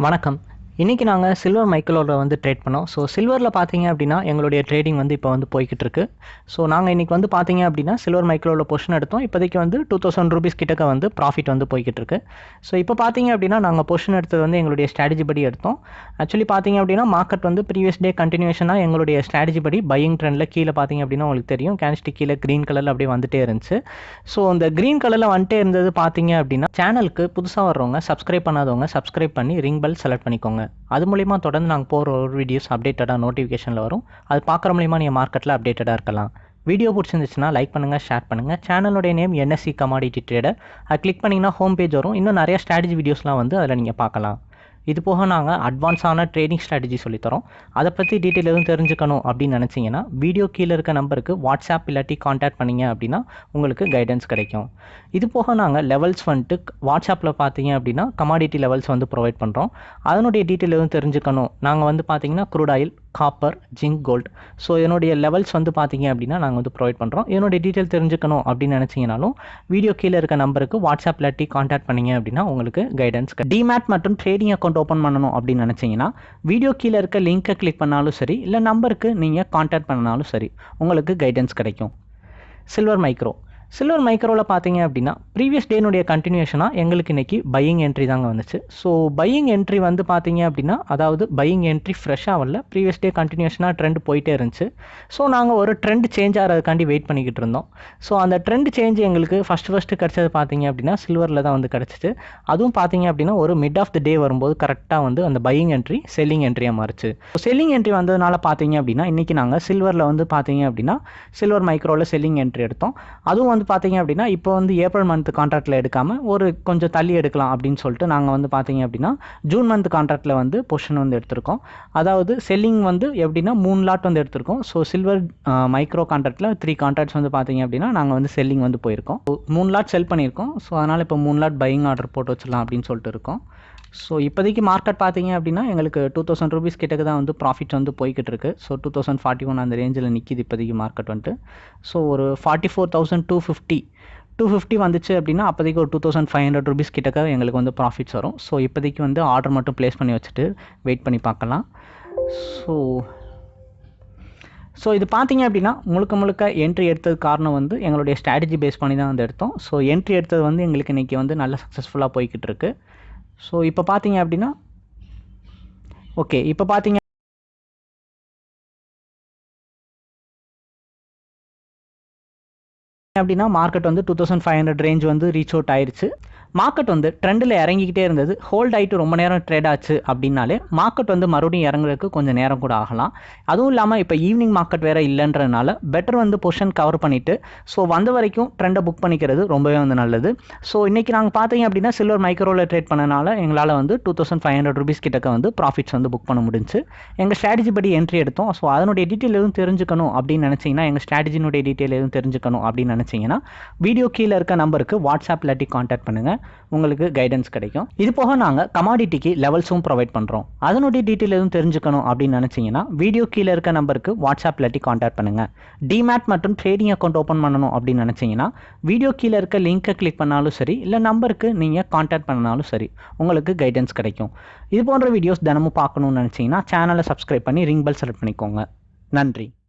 வணக்கம். இன்றைக்கி நாங்கள் சில்வர் மைக்கிளோட வந்து ட்ரேட் பண்ணோம். ஸோ சில்வரில் பார்த்தீங்க அப்படின்னா எங்களுடைய ட்ரேடிங் வந்து இப்போ வந்து போய்கிட்டு இருக்கு. ஸோ நாங்கள் இன்றைக்கி வந்து பார்த்தீங்க அப்படின்னா சில்வர் மைக்கிளோட பொஷன் எடுத்தோம். இப்போதைக்கு வந்து டூ தௌசண்ட் ருபீஸ் கிட்டக்க வந்து ப்ராஃபிட் வந்து போய்கிட்டு இருக்கு. ஸோ இப்போ பார்த்தீங்க அப்படின்னா நாங்கள் பொஷன் எடுத்தது வந்து எங்களுடைய ஸ்ட்ராட்டஜி படி எடுத்தோம். ஆக்சுவலி பார்த்தீங்க அப்படின்னா மார்க்கெட் வந்து ப்ரீவியஸ் டே கண்டினியூஷனாக எங்களுடைய ஸ்ட்ராட்டஜி படி பையிங் ட்ரெண்டில் கீழே பார்த்தீங்க அப்படின்னா உங்களுக்கு தெரியும். கேன்ஸ்டிக் கீழே க்ரீன் கலரில் அப்படியே வந்துட்டே இருந்துச்சு. ஸோ அந்த க்ரீன் கலரில் வந்துட்டே இருந்தது பார்த்தீங்க அப்படின்னா சேனலுக்கு புதுசாக வர்றவங்க சப்ஸ்கிரைப் பண்ணாதவங்க சப்ஸ்கிரைப் பண்ணி ரிங் பெல் செலக்ட் பண்ணிக்கோங்க. அது மூலிமா தொடர்ந்து நாங்கள் போகிற ஒரு வீடியோஸ் அப்டேட்டடாக நோட்டிஃபிகேஷனில் வரும். அது பார்க்குற மூலிமா நீங்கள் மார்க்கெட்டில் அப்டேட்டடாக இருக்கலாம். வீடியோ பிடிச்சிருந்துச்சுன்னா லைக் பண்ணுங்கள் ஷேர் பண்ணுங்கள் சேனலுடைய நேம் என்எஸ்சி கமாடிட்டி ட்ரேடர் அது கிளிக் பண்ணிங்கன்னா ஹோம் பேஜ் வரும். இன்னும் நிறைய ஸ்ட்ராட்டஜி வீடியோஸ்லாம் வந்து அதில் நீங்கள் பார்க்கலாம். இது போக நாங்கள் அட்வான்ஸான ட்ரேடிங் ஸ்ட்ராட்டஜி சொல்லித்தரோம் அதை பற்றி டீட்டெயில் எதுவும் தெரிஞ்சுக்கணும் அப்படின்னு நினச்சிங்கன்னா வீடியோ கீழே இருக்க நம்பருக்கு வாட்ஸ்அப் இல்லாட்டி காண்டாக்ட் பண்ணிங்க அப்படின்னா உங்களுக்கு கைடன்ஸ் கிடைக்கும். இது போக நாங்கள் லெவல்ஸ் வந்துட்டு வாட்ஸ்அப்பில் பார்த்தீங்க அப்படின்னா கமாடிட்டி லெவல்ஸ் வந்து ப்ரொவைட் பண்ணுறோம் அதனுடைய டீட்டெயில் எதுவும் தெரிஞ்சுக்கணும். நாங்கள் வந்து பார்த்தீங்கன்னா crude oil copper zinc gold so என்னுடைய லெவல்ஸ் வந்து பார்த்தீங்க அப்படின்னா நாங்கள் வந்து ப்ரொவைட் பண்ணுறோம் என்னுடைய டீட்டெயில் தெரிஞ்சுக்கணும் அப்படின்னு நினச்சிங்கனாலும் வீடியோ கீழே இருக்க நம்பருக்கு வாட்ஸ்அப் இல்லாட்டி காண்டாக்ட் பண்ணிங்க அப்படின்னா உங்களுக்கு கைடன்ஸ் டிமேட் மற்றும் ட்ரேடிங் அக்கௌண்ட் ஓப்பன் பண்ணணும் அப்படின்னு நினச்சிங்கன்னா வீடியோ கீழே இருக்க லிங்க்கை கிளிக் பண்ணாலும் சரி இல்லை நம்பருக்கு நீங்கள் காண்டாக்ட் பண்ணாலும் சரி உங்களுக்கு கைடன்ஸ் கிடைக்கும். சில்வர் மைக்ரோ சில்வர் மைக்ரோவில் பார்த்தீங்க அப்படின்னா ப்ரீவியஸ் டேனுடைய கண்டினியூஷனாக எங்களுக்கு இன்றைக்கி பையிங் என்ட்ரி தாங்க வந்துச்சு. ஸோ பையிங் என்ட்ரி வந்து பார்த்தீங்க அப்படின்னா அதாவது பையிங் என்ட்ரி ஃப்ரெஷ்ஷாக வரல. ப்ரீவியஸ் டே கண்டினியூஷனாக ட்ரெண்ட் போயிட்டே இருந்துச்சு. ஸோ நாங்கள் ஒரு ட்ரெண்ட் சேஞ்ச் ஆகிறதுக்காண்டி வெயிட் பண்ணிக்கிட்டு இருந்தோம். ஸோ அந்த ட்ரெண்ட் சேஞ்ச் எங்களுக்கு ஃபஸ்ட்டு ஃபஸ்ட்டு கிடச்சது பார்த்தீங்க அப்படின்னா சில்வரில் தான் வந்து கிடச்சிச்சு. அதுவும் பார்த்தீங்க அப்படின்னா ஒரு மிட் ஆஃப் த டே வரும்போது கரெக்டாக வந்து அந்த பையிங் என்ட்ரி செல்லிங் என்ட்ரியாக ஸோ செல்லிங் என்ட்ரி வந்ததுனால பார்த்தீங்க அப்படின்னா இன்றைக்கி நாங்கள் சில்வரில் வந்து பார்த்தீங்க அப்படின்னா சில்வர் மைக்ரோவில் செல்லிங் என்ட்ரி எடுத்தோம். அதுவும் வந்து பார்த்தீங்க அப்படின்னா இப்போ வந்து ஏப்ரல் மந்த் கான்ட்ராக்டில் எடுக்காமல் ஒரு கொஞ்சம் தள்ளி எடுக்கலாம் அப்படின்னு சொல்லிட்டு நாங்கள் வந்து பார்த்தீங்க அப்படின்னா ஜூன் மந்த் கான்ட்ராக்டில் வந்து பொஷன் வந்து எடுத்திருக்கோம். அதாவது செல்லிங் வந்து எப்படின்னா மூணு லாட் வந்து எடுத்திருக்கோம். ஸோ சில்வர் மைக்ரோ கான்ட்ராக்டில் த்ரீ கான்ட்ராக்ட்ஸ் வந்து பார்த்தீங்க அப்படின்னா நாங்கள் வந்து செல்லிங் வந்து போயிருக்கோம். மூணு லாட் செல் பண்ணியிருக்கோம். ஸோ அதனால் இப்போ மூணு லாட் பையிங் ஆர்டர் போட்டு வச்சிடலாம் அப்படின்னு சொல்லிட்டு இருக்கோம். ஸோ இப்போதைக்கு மார்க்கெட் பார்த்தீங்க அப்படின்னா எங்களுக்கு டூ தௌசண்ட் ருபீஸ் கிட்டக்கு தான் வந்து ப்ராஃபிட் வந்து போய்கிட்டு இருக்கு. So two thousand forty one அந்த ரேஞ்சில் நிற்கிது இப்போதைக்கு மார்க்கெட் வந்துட்டு. ஸோ ஒரு forty four thousand two fifty two fifty வந்துச்சு அப்படின்னா அப்போதைக்கு ஒரு two thousand five hundred rupees கிட்டக்க எங்களுக்கு வந்து ப்ராஃபிட்ஸ் வரும். ஸோ இப்போதைக்கு வந்து ஆர்டர் மட்டும் ப்ளேஸ் பண்ணி வச்சுட்டு வெயிட் பண்ணி பார்க்கலாம். ஸோ ஸோ இது பார்த்தீங்க அப்படின்னா முழுக்க முழுக்க என்ட்ரி எடுத்தது காரணம் வந்து எங்களுடைய ஸ்ட்ராட்டஜி பேஸ் பண்ணி தான் வந்து எடுத்தோம். ஸோ என்ட்ரி எடுத்தது வந்து எங்களுக்கு இன்றைக்கி வந்து நல்ல சக்ஸஸ்ஃபுல்லாக போய்கிட்டு இருக்குது ஸோ இப்போ பார்த்தீங்க அப்படின்னா ஓகே இப்போ பார்த்தீங்க அப்படின்னா மார்க்கெட் வந்து two thousand five hundred range வந்து ரீச் அவுட் ஆயிடுச்சு மார்க்கெட் வந்து ட்ரெண்டில் இறங்கிக்கிட்டே இருந்தது. ஹோல்ட் ஆகிட்டு ரொம்ப நேரம் ட்ரேட் ஆச்சு அப்படின்னாலே மார்க்கெட் வந்து மறுபடியும் இறங்குறதுக்கு கொஞ்சம் நேரம் கூட ஆகலாம். அதுவும் இல்லாமல் இப்போ ஈவினிங் மார்க்கெட் வேறு இல்லைன்றதுனால பெட்டர் வந்து பொசிஷன் கவர் பண்ணிவிட்டு ஸோ வந்த வரைக்கும் ட்ரெண்டை புக் பண்ணிக்கிறது ரொம்பவே வந்து நல்லது. ஸோ இன்றைக்கி நாங்கள் பார்த்தீங்க அப்படின்னா சில்வர் மைக்ரோவில் ட்ரேட் பண்ணனால எங்களால் வந்து two thousand five hundred rupees கிட்டக்க வந்து ப்ராஃபிட்ஸ் வந்து புக் பண்ண முடிஞ்சு. எங்கள் ஸ்ட்ராட்டஜி படி என்ட்ரி எடுத்தோம். ஸோ அதனுடைய டீட்டெயில் எதுவும் தெரிஞ்சுக்கணும் அப்படின்னு நினச்சிங்கன்னா எங்கள் ஸ்ட்ராட்டஜினுடைய டீட்டெயில் எதுவும் தெரிஞ்சுக்கணும் அப்படின்னு நினச்சிங்கன்னா வீடியோ கீழே இருக்க நம்பருக்கு வாட்ஸ்அப் இல்லாட்டி காண்டாக்ட் பண்ணுங்கள் உங்களுக்கு கைடன்ஸ் கிடைக்கும். இது போக நாங்கள் கமாடிட்டிக்கு லெவல்ஸும் ப்ரொவைட் பண்ணுறோம் அதனுடைய டீட்டெயில் எதுவும் தெரிஞ்சுக்கணும் அப்படின்னு நினச்சிங்கன்னா வீடியோ கீழே இருக்க நம்பருக்கு வாட்ஸ்அப் இல்லாட்டி காண்டாக்ட் பண்ணுங்கள் டிமேட் மற்றும் ட்ரேடிங் அக்கௌண்ட் ஓப்பன் பண்ணணும் அப்படின்னு நினச்சிங்கன்னா வீடியோ கீழே இருக்க லிங்க்கை கிளிக் பண்ணாலும் சரி இல்லை நம்பருக்கு நீங்கள் காண்டாக்ட் பண்ணாலும் சரி உங்களுக்கு கைடன்ஸ் கிடைக்கும். இது போன்ற வீடியோஸ் தினமும் பார்க்கணும்னு நினச்சிங்கன்னா சேனலை சப்ஸ்கிரைப் பண்ணி ரிங் பெல் செலக்ட் பண்ணிக்கோங்க. நன்றி.